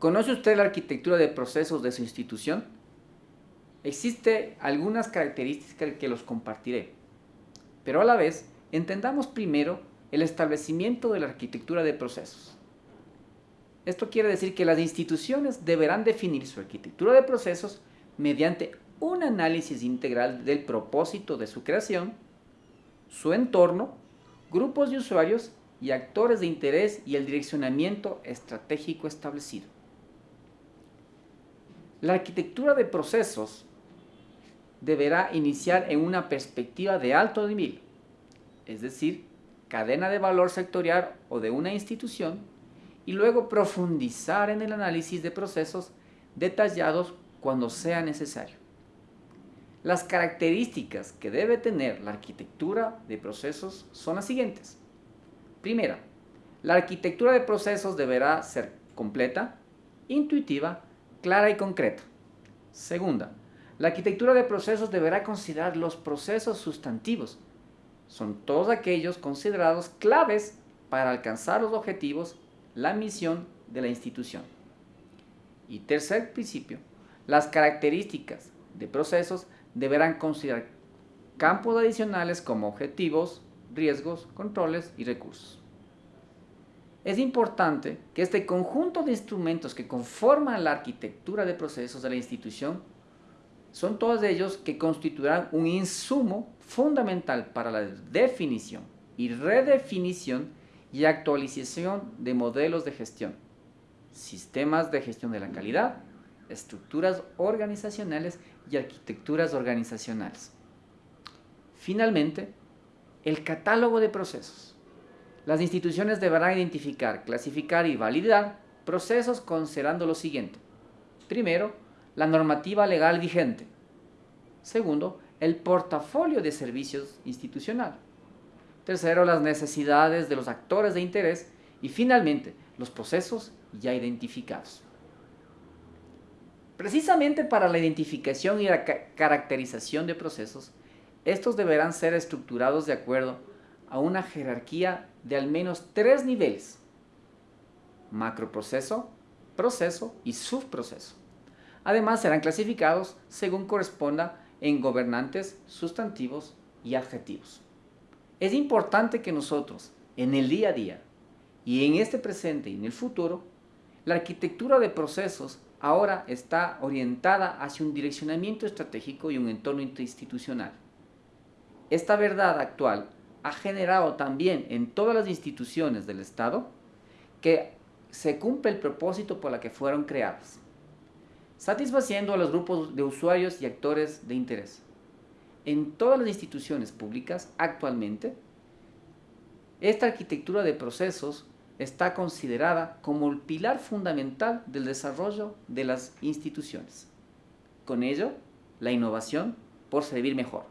¿Conoce usted la arquitectura de procesos de su institución? Existe algunas características que los compartiré, pero a la vez entendamos primero el establecimiento de la arquitectura de procesos. Esto quiere decir que las instituciones deberán definir su arquitectura de procesos mediante un análisis integral del propósito de su creación, su entorno, grupos de usuarios y actores de interés y el direccionamiento estratégico establecido. La arquitectura de procesos deberá iniciar en una perspectiva de alto nivel, es decir, cadena de valor sectorial o de una institución, y luego profundizar en el análisis de procesos detallados cuando sea necesario. Las características que debe tener la arquitectura de procesos son las siguientes. Primera, la arquitectura de procesos deberá ser completa, intuitiva, clara y concreta. Segunda, la arquitectura de procesos deberá considerar los procesos sustantivos. Son todos aquellos considerados claves para alcanzar los objetivos, la misión de la institución. Y tercer principio, las características de procesos deberán considerar campos adicionales como objetivos, riesgos, controles y recursos. Es importante que este conjunto de instrumentos que conforman la arquitectura de procesos de la institución son todos ellos que constituirán un insumo fundamental para la definición y redefinición y actualización de modelos de gestión, sistemas de gestión de la calidad, estructuras organizacionales y arquitecturas organizacionales. Finalmente, el catálogo de procesos. Las instituciones deberán identificar, clasificar y validar procesos considerando lo siguiente. Primero, la normativa legal vigente. Segundo, el portafolio de servicios institucional. Tercero, las necesidades de los actores de interés. Y finalmente, los procesos ya identificados. Precisamente para la identificación y la caracterización de procesos, estos deberán ser estructurados de acuerdo a una jerarquía de al menos tres niveles. Macroproceso, proceso y subproceso. Además serán clasificados según corresponda en gobernantes, sustantivos y adjetivos. Es importante que nosotros, en el día a día, y en este presente y en el futuro, la arquitectura de procesos ahora está orientada hacia un direccionamiento estratégico y un entorno institucional. Esta verdad actual ha generado también en todas las instituciones del Estado que se cumple el propósito por la que fueron creadas satisfaciendo a los grupos de usuarios y actores de interés. En todas las instituciones públicas, actualmente, esta arquitectura de procesos está considerada como el pilar fundamental del desarrollo de las instituciones. Con ello, la innovación por servir mejor.